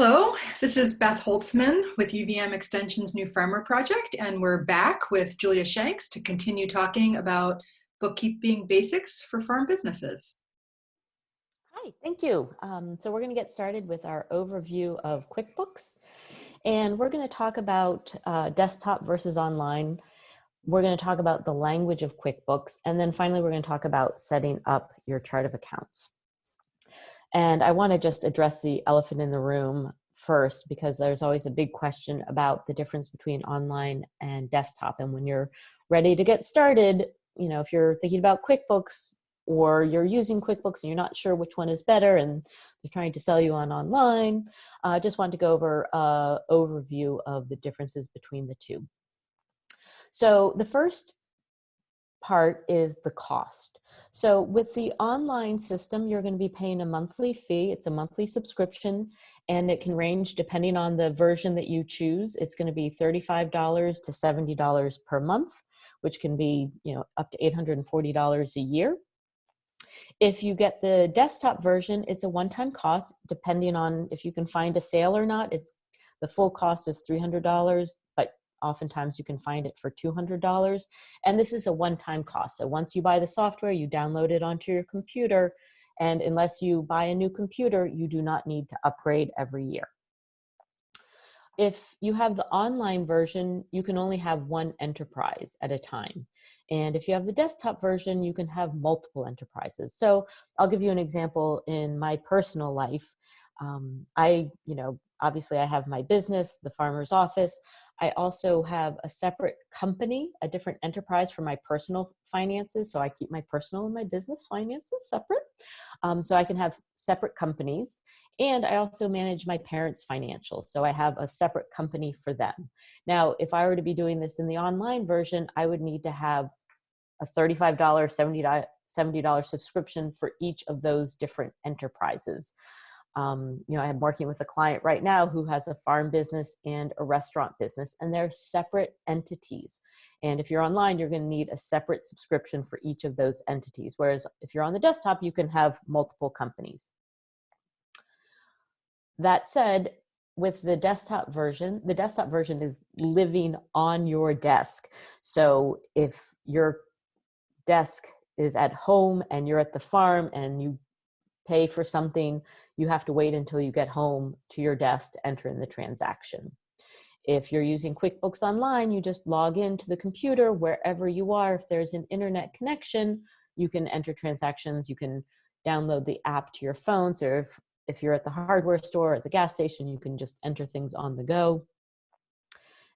Hello, this is Beth Holtzman with UVM Extension's New Farmer Project, and we're back with Julia Shanks to continue talking about bookkeeping basics for farm businesses. Hi, thank you. Um, so we're going to get started with our overview of QuickBooks, and we're going to talk about uh, desktop versus online. We're going to talk about the language of QuickBooks, and then finally we're going to talk about setting up your chart of accounts. And I want to just address the elephant in the room first because there's always a big question about the difference between online and desktop. And when you're ready to get started, you know, if you're thinking about QuickBooks or you're using QuickBooks and you're not sure which one is better and they're trying to sell you on online, I uh, just want to go over an overview of the differences between the two. So the first part is the cost. So with the online system, you're going to be paying a monthly fee. It's a monthly subscription and it can range depending on the version that you choose. It's going to be $35 to $70 per month, which can be, you know, up to $840 a year. If you get the desktop version, it's a one-time cost depending on if you can find a sale or not. It's the full cost is $300, but oftentimes you can find it for $200 and this is a one-time cost. So once you buy the software you download it onto your computer and unless you buy a new computer you do not need to upgrade every year. If you have the online version you can only have one enterprise at a time and if you have the desktop version you can have multiple enterprises. So i'll give you an example in my personal life. Um, i you know obviously I have my business, the farmer's office. I also have a separate company, a different enterprise for my personal finances. So I keep my personal and my business finances separate. Um, so I can have separate companies. And I also manage my parents' financials. So I have a separate company for them. Now, if I were to be doing this in the online version, I would need to have a $35, $70, $70 subscription for each of those different enterprises. Um, you know, I'm working with a client right now who has a farm business and a restaurant business, and they're separate entities. And if you're online, you're going to need a separate subscription for each of those entities. Whereas if you're on the desktop, you can have multiple companies. That said, with the desktop version, the desktop version is living on your desk. So if your desk is at home and you're at the farm and you pay for something, you have to wait until you get home to your desk to enter in the transaction. If you're using QuickBooks Online, you just log into the computer wherever you are. If there's an internet connection, you can enter transactions. You can download the app to your phone. So if, if you're at the hardware store, at the gas station, you can just enter things on the go.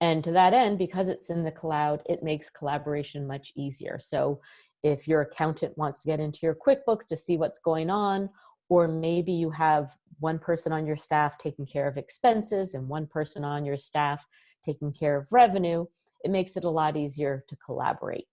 And to that end, because it's in the cloud, it makes collaboration much easier. So if your accountant wants to get into your QuickBooks to see what's going on, or maybe you have one person on your staff taking care of expenses and one person on your staff taking care of revenue, it makes it a lot easier to collaborate.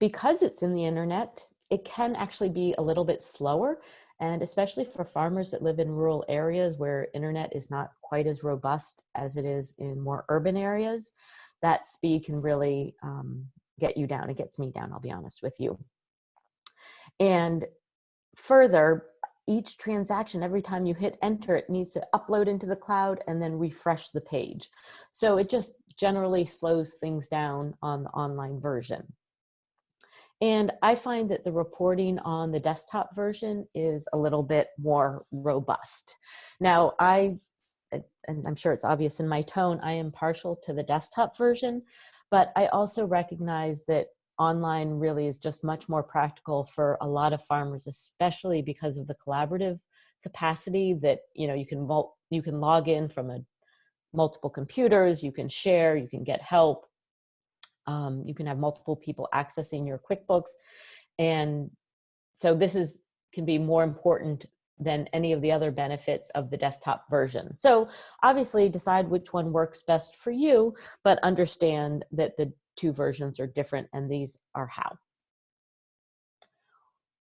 Because it's in the internet, it can actually be a little bit slower and especially for farmers that live in rural areas where internet is not quite as robust as it is in more urban areas, that speed can really um, get you down. It gets me down, I'll be honest with you. And further, each transaction, every time you hit enter, it needs to upload into the cloud and then refresh the page. So it just generally slows things down on the online version. And I find that the reporting on the desktop version is a little bit more robust. Now, I, and I'm sure it's obvious in my tone, I am partial to the desktop version, but I also recognize that online really is just much more practical for a lot of farmers, especially because of the collaborative capacity that, you know, you can, you can log in from a multiple computers, you can share, you can get help, um, you can have multiple people accessing your QuickBooks. And so this is can be more important than any of the other benefits of the desktop version. So obviously decide which one works best for you, but understand that the two versions are different and these are how.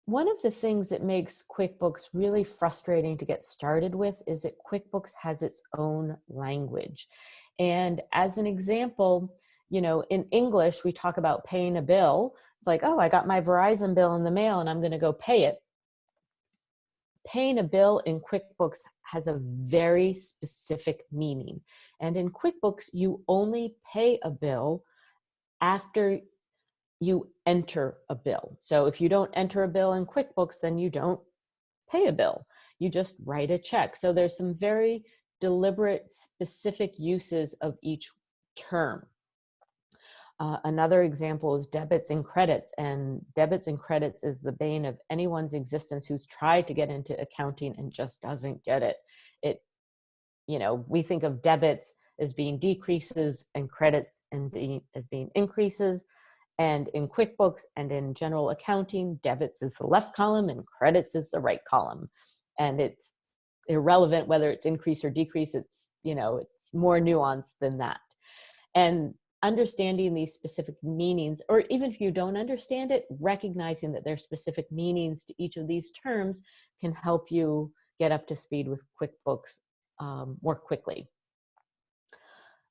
One of the things that makes QuickBooks really frustrating to get started with is that QuickBooks has its own language. And as an example, you know, in English, we talk about paying a bill. It's like, oh, I got my Verizon bill in the mail and I'm going to go pay it. paying a bill in QuickBooks has a very specific meaning. And in QuickBooks, you only pay a bill after you enter a bill. So if you don't enter a bill in QuickBooks, then you don't pay a bill. You just write a check. So there's some very deliberate, specific uses of each term. Uh, another example is debits and credits, and debits and credits is the bane of anyone's existence who's tried to get into accounting and just doesn't get it. It, you know, we think of debits as being decreases and credits and being, as being increases. And in QuickBooks and in general accounting, debits is the left column and credits is the right column. And it's irrelevant whether it's increase or decrease, it's, you know, it's more nuanced than that. And understanding these specific meanings, or even if you don't understand it, recognizing that there's specific meanings to each of these terms can help you get up to speed with QuickBooks um, more quickly.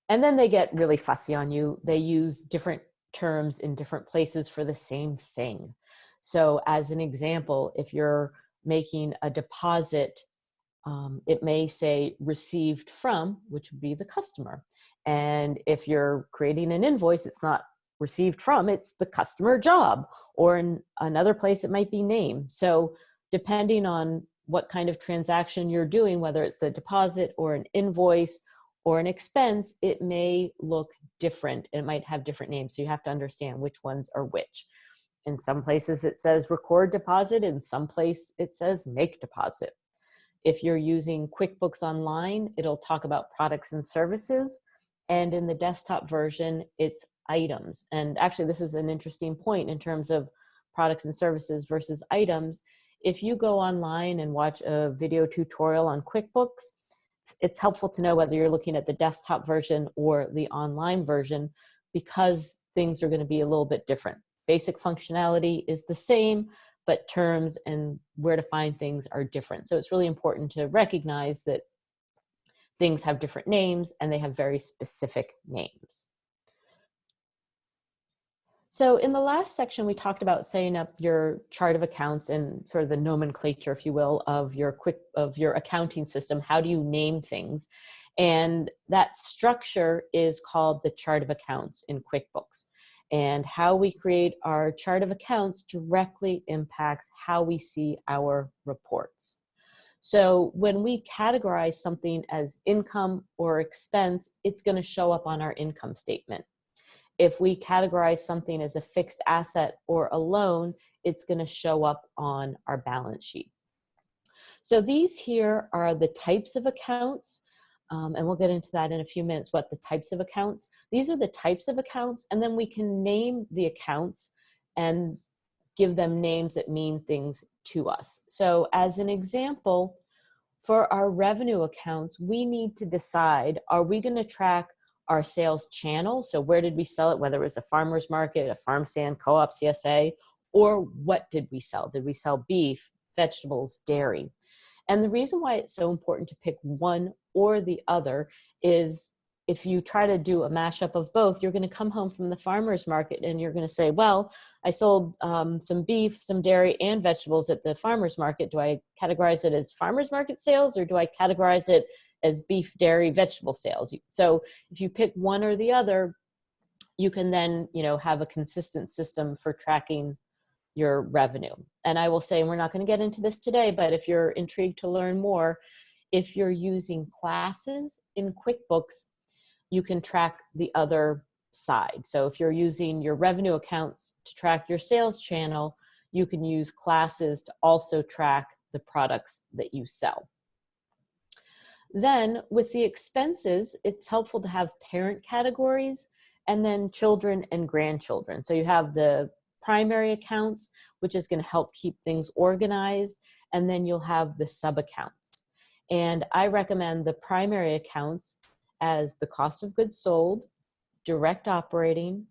And then they get really fussy on you. They use different terms in different places for the same thing. So as an example, if you're making a deposit, um, it may say received from, which would be the customer. And if you're creating an invoice, it's not received from, it's the customer job. Or in another place, it might be name. So depending on what kind of transaction you're doing, whether it's a deposit or an invoice or an expense, it may look different. It might have different names. So you have to understand which ones are which. In some places it says record deposit, in some place it says make deposit. If you're using QuickBooks Online, it'll talk about products and services. And in the desktop version, it's items. And actually, this is an interesting point in terms of products and services versus items. If you go online and watch a video tutorial on QuickBooks, it's helpful to know whether you're looking at the desktop version or the online version because things are going to be a little bit different. Basic functionality is the same, but terms and where to find things are different. So it's really important to recognize that things have different names and they have very specific names. So in the last section, we talked about setting up your chart of accounts and sort of the nomenclature, if you will, of your quick of your accounting system. How do you name things? And that structure is called the chart of accounts in QuickBooks. And how we create our chart of accounts directly impacts how we see our reports. So when we categorize something as income or expense, it's going to show up on our income statement. If we categorize something as a fixed asset or a loan, it's going to show up on our balance sheet. So these here are the types of accounts, um, and we'll get into that in a few minutes, what the types of accounts. These are the types of accounts, and then we can name the accounts and give them names that mean things to us. So as an example, for our revenue accounts, we need to decide, are we gonna track our sales channel? So where did we sell it? Whether it was a farmer's market, a farm stand, co-op, CSA, or what did we sell? Did we sell beef, vegetables, dairy? And the reason why it's so important to pick one or the other is if you try to do a mashup of both, you're going to come home from the farmer's market and you're going to say, well, I sold um, some beef, some dairy, and vegetables at the farmer's market. Do I categorize it as farmer's market sales or do I categorize it as beef, dairy, vegetable sales? So if you pick one or the other, you can then you know, have a consistent system for tracking your revenue. And I will say, and we're not going to get into this today, but if you're intrigued to learn more, if you're using classes in QuickBooks, you can track the other side. So if you're using your revenue accounts to track your sales channel, you can use classes to also track the products that you sell. Then with the expenses, it's helpful to have parent categories and then children and grandchildren. So you have the primary accounts, which is gonna help keep things organized, and then you'll have the sub accounts. And I recommend the primary accounts as the cost of goods sold, direct operating,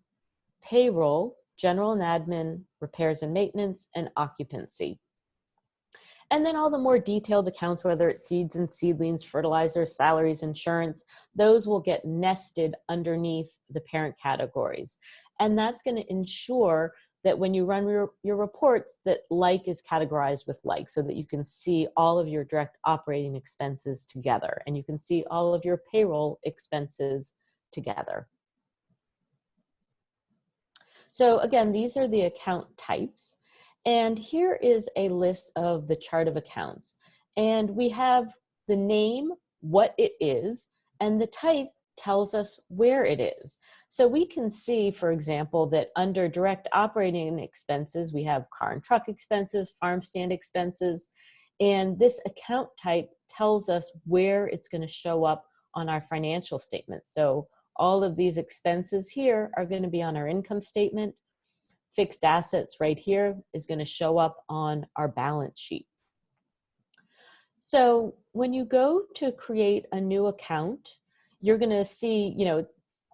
payroll, general and admin, repairs and maintenance, and occupancy. And then all the more detailed accounts, whether it's seeds and seedlings, fertilizers, salaries, insurance, those will get nested underneath the parent categories. And that's gonna ensure that when you run your, your reports that like is categorized with like so that you can see all of your direct operating expenses together and you can see all of your payroll expenses together. So again, these are the account types. And here is a list of the chart of accounts. And we have the name, what it is, and the type tells us where it is. So we can see, for example, that under direct operating expenses, we have car and truck expenses, farm stand expenses, and this account type tells us where it's gonna show up on our financial statement. So all of these expenses here are gonna be on our income statement. Fixed assets right here is gonna show up on our balance sheet. So when you go to create a new account, you're gonna see, you know,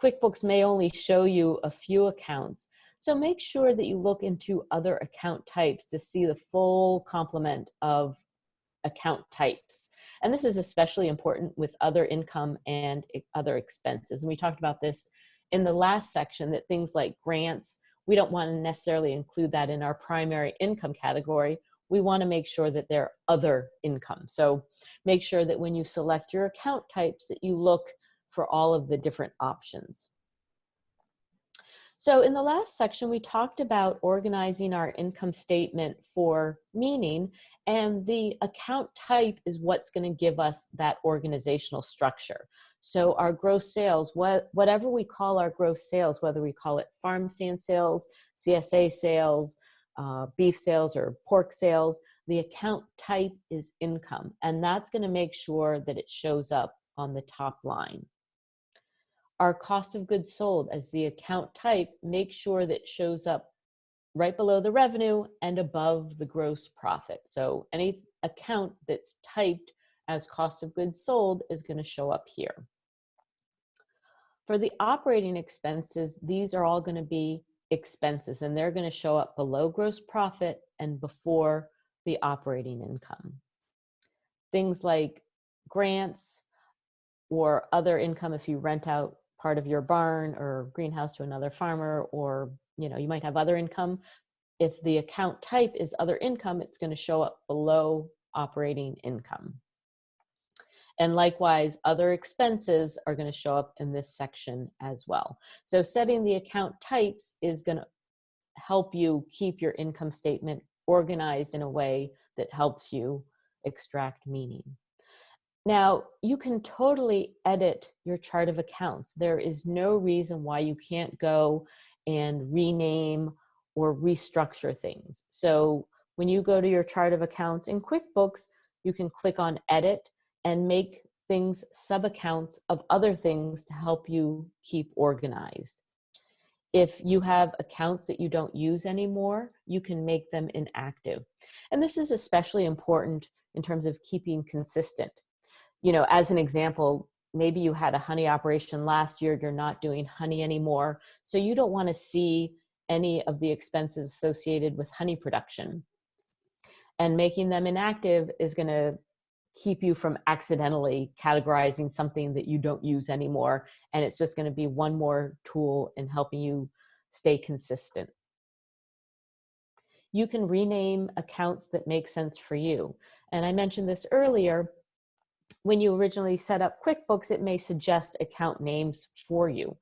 QuickBooks may only show you a few accounts. So make sure that you look into other account types to see the full complement of account types. And this is especially important with other income and other expenses. And we talked about this in the last section that things like grants, we don't want to necessarily include that in our primary income category. We want to make sure that they're other income. So make sure that when you select your account types that you look for all of the different options. So in the last section, we talked about organizing our income statement for meaning, and the account type is what's gonna give us that organizational structure. So our gross sales, what, whatever we call our gross sales, whether we call it farm stand sales, CSA sales, uh, beef sales or pork sales, the account type is income. And that's gonna make sure that it shows up on the top line our cost of goods sold as the account type, make sure that shows up right below the revenue and above the gross profit. So any account that's typed as cost of goods sold is gonna show up here. For the operating expenses, these are all gonna be expenses and they're gonna show up below gross profit and before the operating income. Things like grants or other income if you rent out part of your barn or greenhouse to another farmer, or you know, you might have other income. If the account type is other income, it's going to show up below operating income. And likewise, other expenses are going to show up in this section as well. So setting the account types is going to help you keep your income statement organized in a way that helps you extract meaning. Now, you can totally edit your chart of accounts. There is no reason why you can't go and rename or restructure things. So when you go to your chart of accounts in QuickBooks, you can click on edit and make things sub-accounts of other things to help you keep organized. If you have accounts that you don't use anymore, you can make them inactive. And this is especially important in terms of keeping consistent you know, as an example, maybe you had a honey operation last year, you're not doing honey anymore. So you don't wanna see any of the expenses associated with honey production. And making them inactive is gonna keep you from accidentally categorizing something that you don't use anymore. And it's just gonna be one more tool in helping you stay consistent. You can rename accounts that make sense for you. And I mentioned this earlier, when you originally set up QuickBooks, it may suggest account names for you.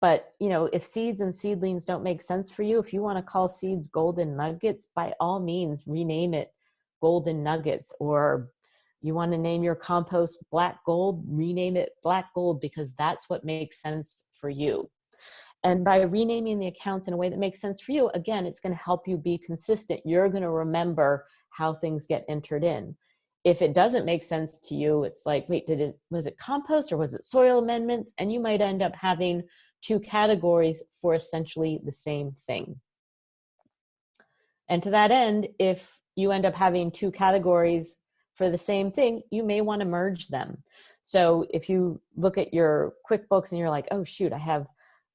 But you know, if seeds and seedlings don't make sense for you, if you want to call seeds golden nuggets, by all means, rename it golden nuggets. Or you want to name your compost black gold, rename it black gold because that's what makes sense for you. And by renaming the accounts in a way that makes sense for you, again, it's going to help you be consistent. You're going to remember how things get entered in if it doesn't make sense to you, it's like, wait, did it, was it compost or was it soil amendments? And you might end up having two categories for essentially the same thing. And to that end, if you end up having two categories for the same thing, you may want to merge them. So if you look at your QuickBooks and you're like, oh shoot, I have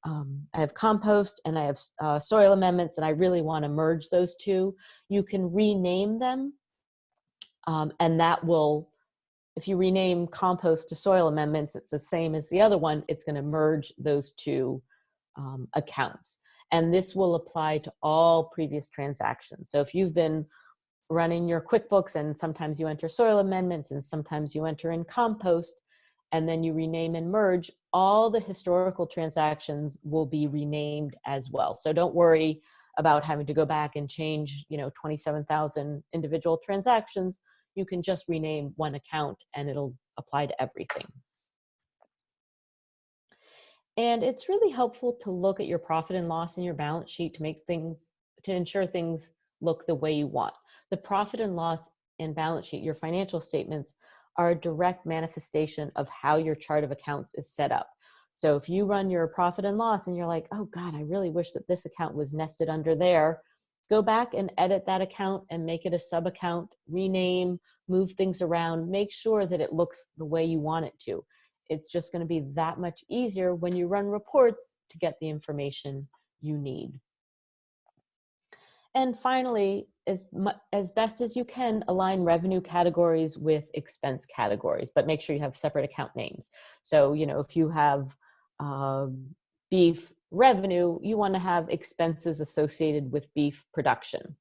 um, I have compost and I have uh, soil amendments and I really want to merge those two, you can rename them um, and that will, if you rename compost to soil amendments, it's the same as the other one, it's gonna merge those two um, accounts. And this will apply to all previous transactions. So if you've been running your QuickBooks and sometimes you enter soil amendments and sometimes you enter in compost and then you rename and merge, all the historical transactions will be renamed as well. So don't worry about having to go back and change, you know, 27,000 individual transactions. You can just rename one account and it'll apply to everything. And it's really helpful to look at your profit and loss in your balance sheet to make things, to ensure things look the way you want. The profit and loss and balance sheet, your financial statements, are a direct manifestation of how your chart of accounts is set up. So if you run your profit and loss and you're like, oh God, I really wish that this account was nested under there, go back and edit that account and make it a sub account, rename, move things around, make sure that it looks the way you want it to it's just going to be that much easier when you run reports to get the information you need. And finally, as, as best as you can, align revenue categories with expense categories, but make sure you have separate account names. So, you know, if you have uh, beef revenue, you want to have expenses associated with beef production.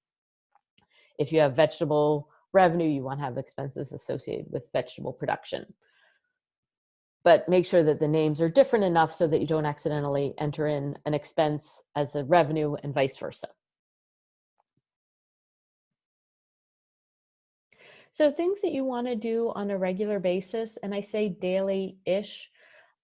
If you have vegetable revenue, you want to have expenses associated with vegetable production but make sure that the names are different enough so that you don't accidentally enter in an expense as a revenue and vice versa. So things that you want to do on a regular basis, and I say daily-ish,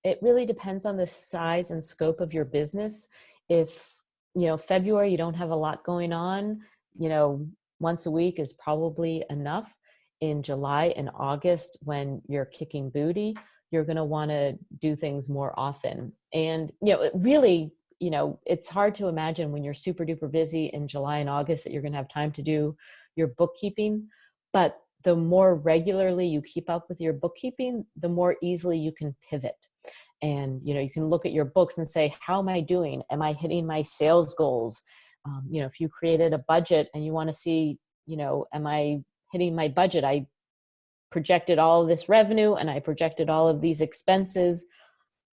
it really depends on the size and scope of your business. If, you know, February, you don't have a lot going on, you know, once a week is probably enough. In July and August, when you're kicking booty, you're going to want to do things more often. And, you know, it really, you know, it's hard to imagine when you're super duper busy in July and August that you're going to have time to do your bookkeeping. But the more regularly you keep up with your bookkeeping, the more easily you can pivot. And, you know, you can look at your books and say, how am I doing? Am I hitting my sales goals? Um, you know, if you created a budget and you want to see, you know, am I hitting my budget? I projected all of this revenue and I projected all of these expenses.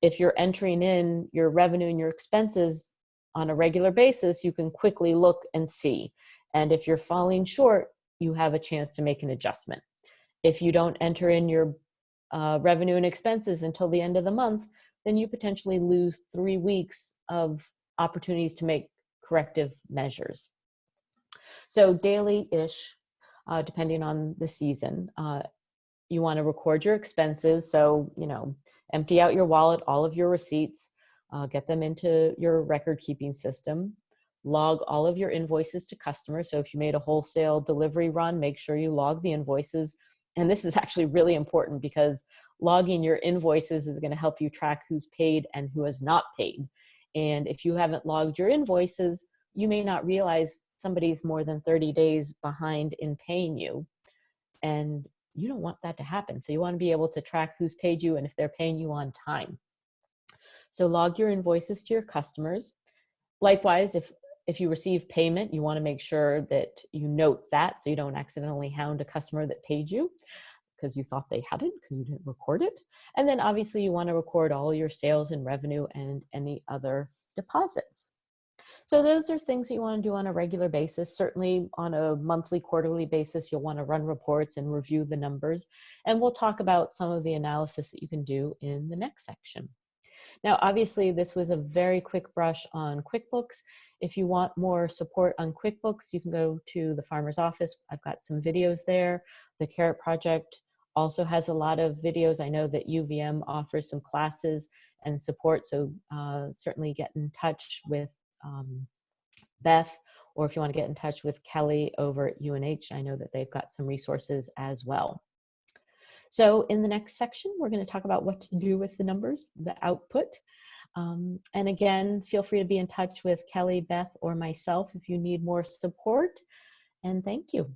If you're entering in your revenue and your expenses on a regular basis, you can quickly look and see. And if you're falling short, you have a chance to make an adjustment. If you don't enter in your uh, revenue and expenses until the end of the month, then you potentially lose three weeks of opportunities to make corrective measures. So daily-ish, uh, depending on the season, uh, you want to record your expenses. So, you know, empty out your wallet, all of your receipts, uh, get them into your record keeping system, log all of your invoices to customers. So if you made a wholesale delivery run, make sure you log the invoices. And this is actually really important because logging your invoices is going to help you track who's paid and who has not paid. And if you haven't logged your invoices, you may not realize somebody's more than 30 days behind in paying you. And you don't want that to happen. So you want to be able to track who's paid you and if they're paying you on time. So log your invoices to your customers. Likewise, if, if you receive payment, you want to make sure that you note that so you don't accidentally hound a customer that paid you because you thought they hadn't because you didn't record it. And then obviously you want to record all your sales and revenue and any other deposits. So those are things that you want to do on a regular basis. Certainly on a monthly, quarterly basis, you'll want to run reports and review the numbers. And we'll talk about some of the analysis that you can do in the next section. Now, obviously, this was a very quick brush on QuickBooks. If you want more support on QuickBooks, you can go to the Farmer's Office. I've got some videos there. The Carrot Project also has a lot of videos. I know that UVM offers some classes and support, so uh, certainly get in touch with um, Beth, or if you want to get in touch with Kelly over at UNH, I know that they've got some resources as well. So in the next section, we're going to talk about what to do with the numbers, the output. Um, and again, feel free to be in touch with Kelly, Beth, or myself if you need more support. And thank you.